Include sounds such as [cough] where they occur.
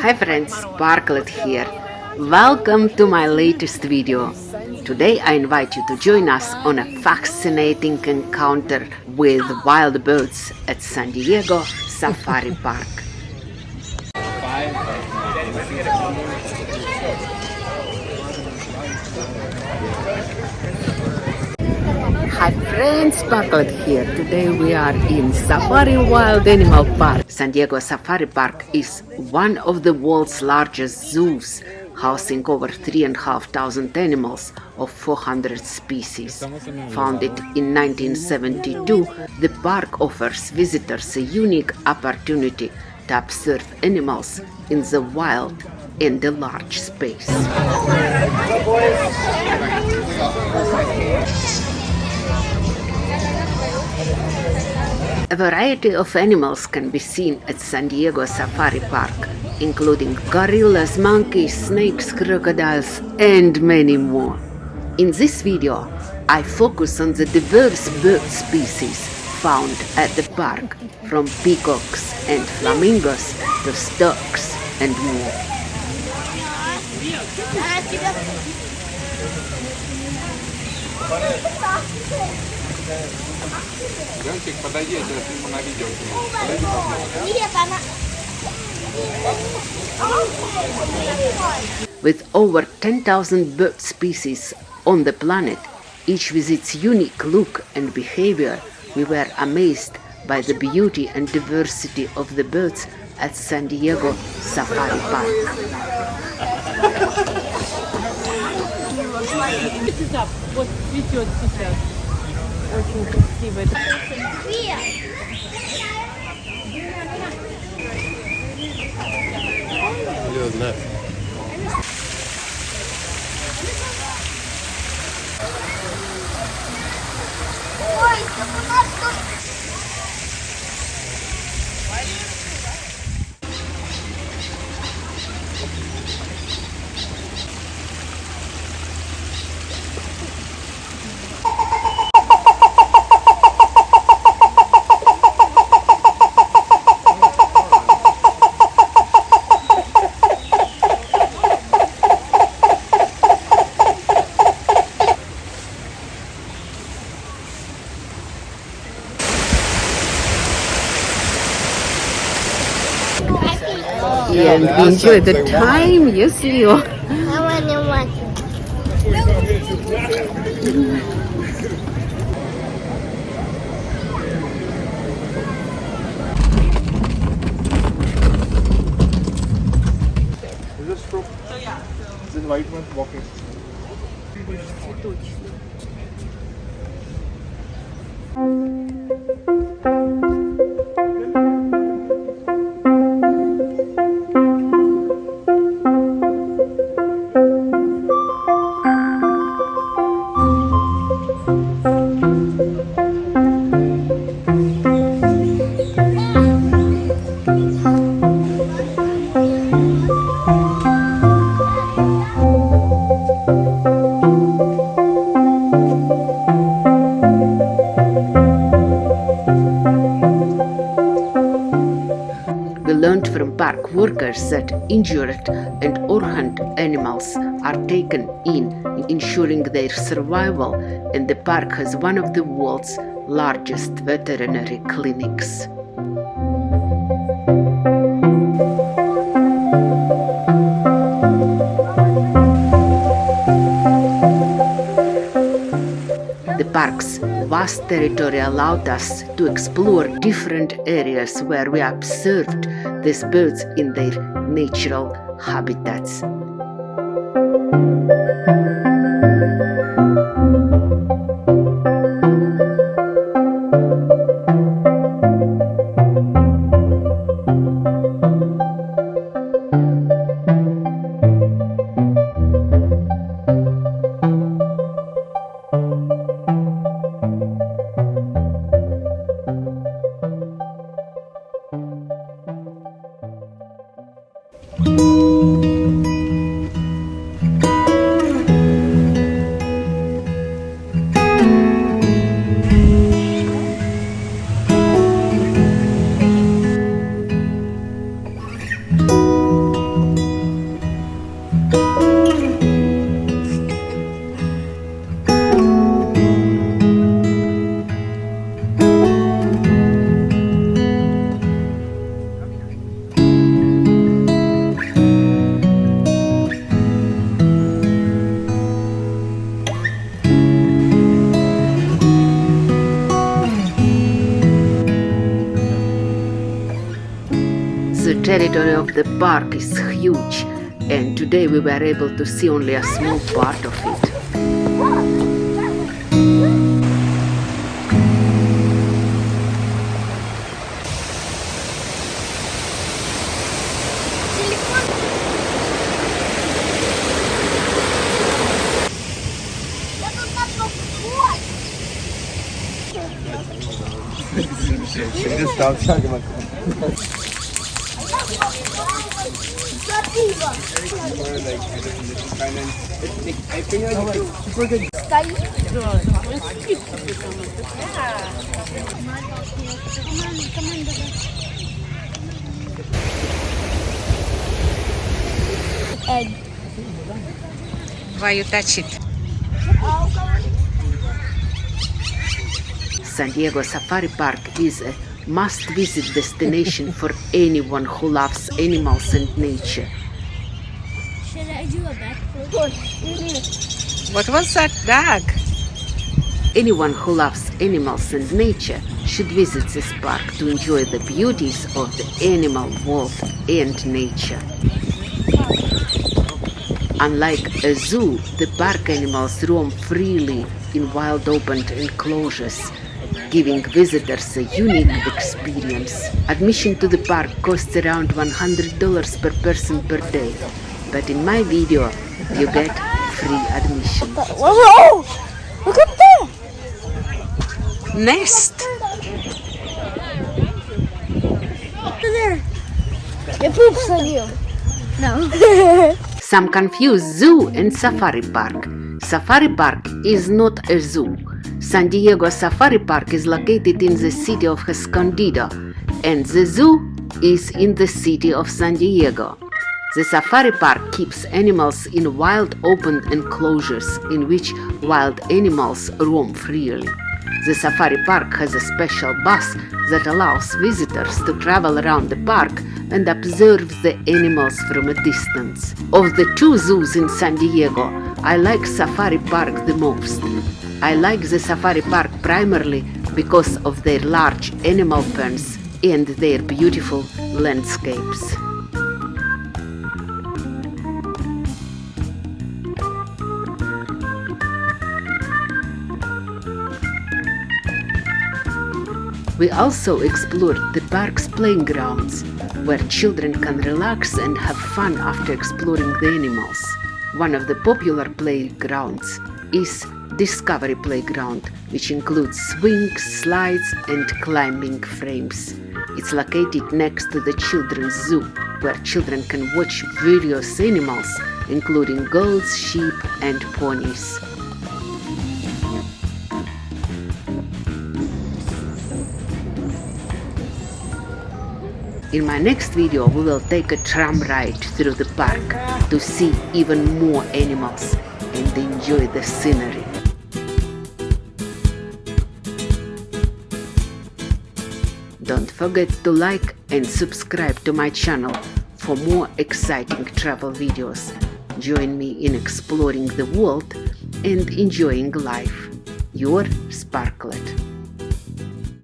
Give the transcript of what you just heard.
Hi friends, Sparklet here. Welcome to my latest video. Today I invite you to join us on a fascinating encounter with wild birds at San Diego Safari Park. Hi friends, Sparklet here. Today we are in Safari Wild Animal Park. San Diego Safari Park is one of the world's largest zoos, housing over 3,500 animals of 400 species. Founded in 1972, the park offers visitors a unique opportunity to observe animals in the wild in the large space. A variety of animals can be seen at San Diego Safari Park, including gorillas, monkeys, snakes, crocodiles, and many more. In this video, I focus on the diverse bird species found at the park, from peacocks and flamingos to storks and more. Ленчик, подойди, я тебя сниму на видео. Подойди, пожалуйста. With over 10,000 bird species on the planet, each with its unique look and behavior, we were amazed by the beauty and diversity of the birds at San Diego Safari Park. очень красиво. Это Привет, And we enjoy the time, yes, Leo. I want to watch it. Is this true? This white one walking. Цветочный. Park workers that injured and orphaned animals are taken in, ensuring their survival, and the park has one of the world's largest veterinary clinics. The park's vast territory allowed us to explore different areas where we observed these birds in their natural habitats. Territory of the park is huge and today we were able to see only a small part of it. [laughs] Egg. Why you touch it? San Diego Safari Park is a must visit destination for anyone who loves animals and nature. Should I do a backflip? What was that dog? Anyone who loves animals and nature should visit this park to enjoy the beauties of the animal world and nature. Unlike a zoo, the park animals roam freely in wild open enclosures, giving visitors a unique experience. Admission to the park costs around $100 per person per day, but in my video you get free admission. Whoa! Look up there! Nest! It poops on you. No. Some confuse zoo and safari park. Safari park is not a zoo. San Diego Safari Park is located in the city of Escondido, and the zoo is in the city of San Diego. The safari park keeps animals in wild open enclosures in which wild animals roam freely. The safari park has a special bus that allows visitors to travel around the park and observe the animals from a distance. Of the two zoos in San Diego, I like Safari Park the most. I like the Safari Park primarily because of their large animal pens and their beautiful landscapes. We also explored the park's playing grounds, where children can relax and have fun after exploring the animals. One of the popular playgrounds is Discovery Playground, which includes swings, slides, and climbing frames. It's located next to the Children's Zoo, where children can watch various animals, including goats, sheep, and ponies. In my next video, we will take a tram ride through the park to see even more animals and enjoy the scenery. Don't forget to like and subscribe to my channel for more exciting travel videos. Join me in exploring the world and enjoying life. Your Sparklet.